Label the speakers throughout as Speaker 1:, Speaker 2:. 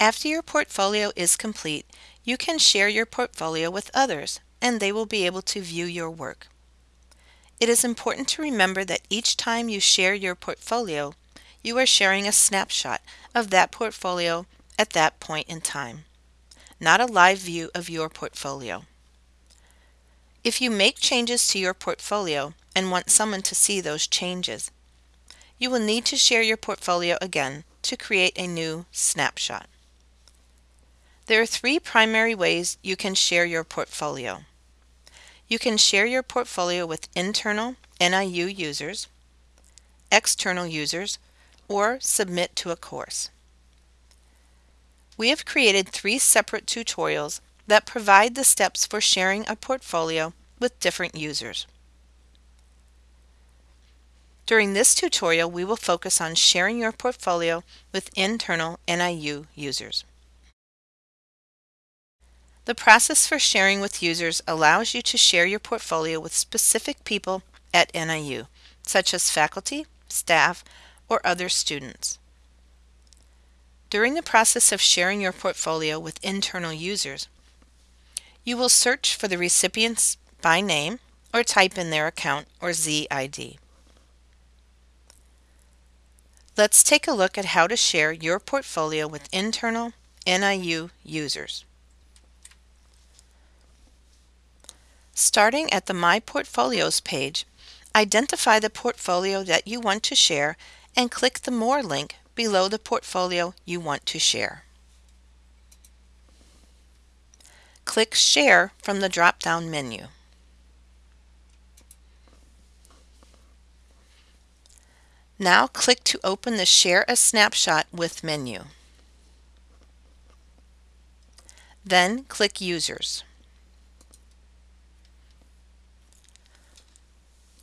Speaker 1: After your portfolio is complete, you can share your portfolio with others and they will be able to view your work. It is important to remember that each time you share your portfolio, you are sharing a snapshot of that portfolio at that point in time, not a live view of your portfolio. If you make changes to your portfolio and want someone to see those changes, you will need to share your portfolio again to create a new snapshot. There are three primary ways you can share your portfolio. You can share your portfolio with internal NIU users, external users, or submit to a course. We have created three separate tutorials that provide the steps for sharing a portfolio with different users. During this tutorial, we will focus on sharing your portfolio with internal NIU users. The process for sharing with users allows you to share your portfolio with specific people at NIU, such as faculty, staff, or other students. During the process of sharing your portfolio with internal users, you will search for the recipients by name or type in their account or ZID. Let's take a look at how to share your portfolio with internal NIU users. Starting at the My Portfolios page, identify the portfolio that you want to share and click the More link below the portfolio you want to share. Click Share from the drop-down menu. Now click to open the Share a Snapshot with menu. Then click Users.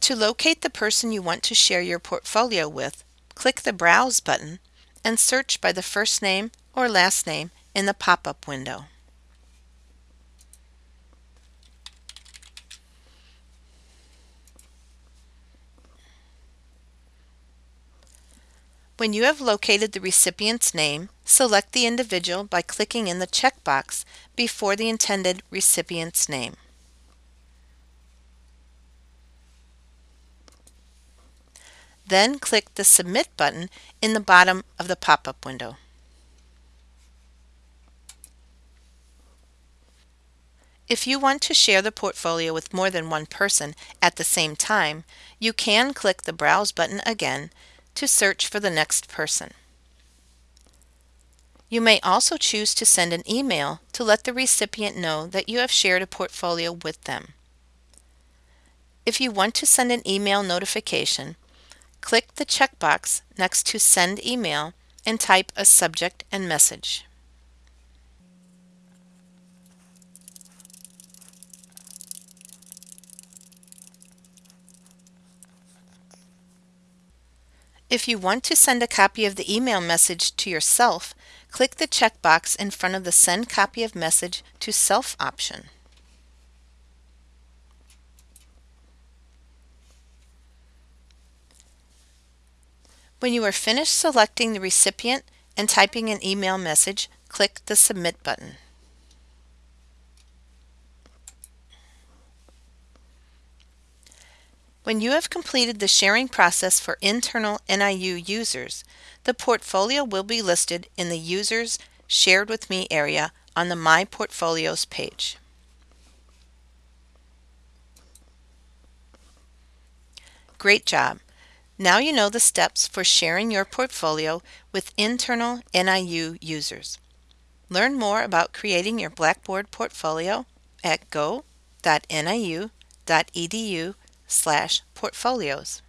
Speaker 1: To locate the person you want to share your portfolio with, click the Browse button and search by the first name or last name in the pop-up window. When you have located the recipient's name, select the individual by clicking in the checkbox before the intended recipient's name. Then click the Submit button in the bottom of the pop-up window. If you want to share the portfolio with more than one person at the same time, you can click the Browse button again to search for the next person. You may also choose to send an email to let the recipient know that you have shared a portfolio with them. If you want to send an email notification, Click the checkbox next to Send Email and type a subject and message. If you want to send a copy of the email message to yourself, click the checkbox in front of the Send Copy of Message to Self option. When you are finished selecting the recipient and typing an email message, click the Submit button. When you have completed the sharing process for internal NIU users, the portfolio will be listed in the Users Shared with Me area on the My Portfolios page. Great job! Now you know the steps for sharing your portfolio with internal NIU users. Learn more about creating your Blackboard portfolio at go.niu.edu slash portfolios.